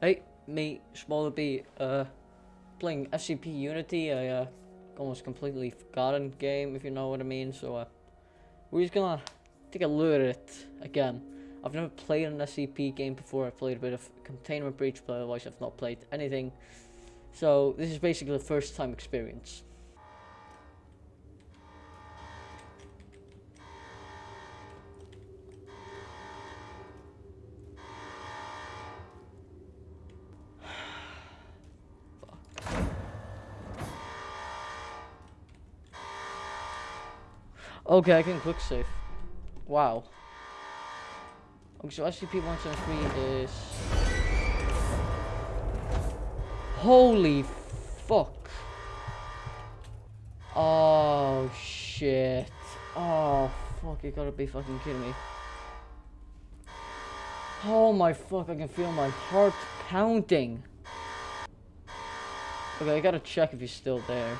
Hey, me, Smaller B, uh, playing SCP Unity, a uh, almost completely forgotten game, if you know what I mean, so, uh, we're just gonna take a look at it again. I've never played an SCP game before, I've played a bit of Containment Breach, but otherwise I've not played anything. So, this is basically a first time experience. Okay, I can quick save. Wow. Okay, so SCP-173 is... Holy fuck. Oh, shit. Oh, fuck, you gotta be fucking kidding me. Oh my fuck, I can feel my heart pounding. Okay, I gotta check if he's still there.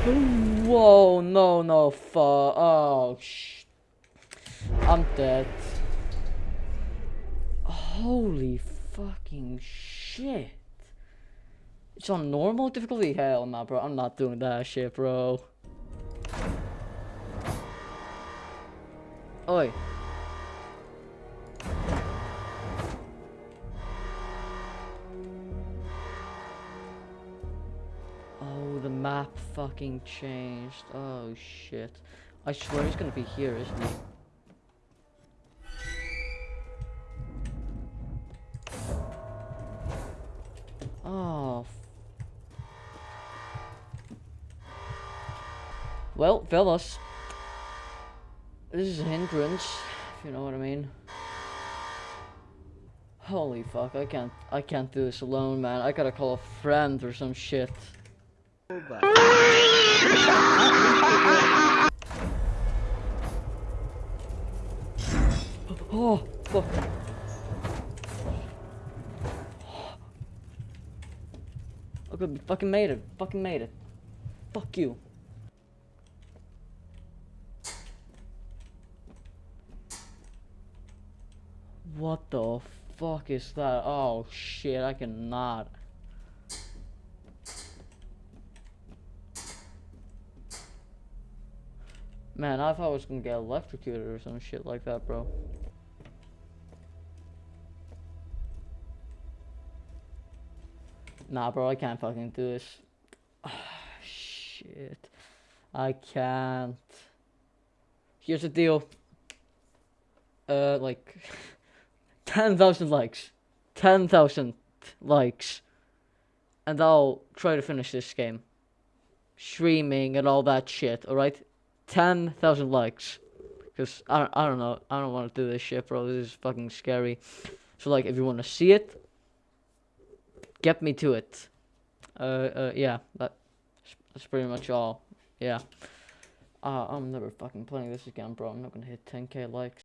Whoa, no, no, fuck. Oh, sh. I'm dead. Holy fucking shit. It's on normal difficulty? Hell nah, bro. I'm not doing that shit, bro. Oi. Map fucking changed. Oh shit. I swear he's gonna be here, isn't he? Oh. Well, fellas. This is a hindrance, if you know what I mean. Holy fuck, I can't I can't do this alone, man. I gotta call a friend or some shit. Oh, fuck. Oh. Oh. Okay, we fucking made it. Fucking made it. Fuck you. What the fuck is that? Oh shit, I cannot. Man, I thought I was gonna get electrocuted or some shit like that, bro. Nah, bro, I can't fucking do this. shit. I can't. Here's the deal. Uh, like, 10,000 likes. 10,000 likes. And I'll try to finish this game. Streaming and all that shit, alright? 10,000 likes. Because I, I don't know. I don't want to do this shit, bro. This is fucking scary. So, like, if you want to see it, get me to it. Uh, uh, yeah. That, that's pretty much all. Yeah. Uh, I'm never fucking playing this again, bro. I'm not gonna hit 10k likes.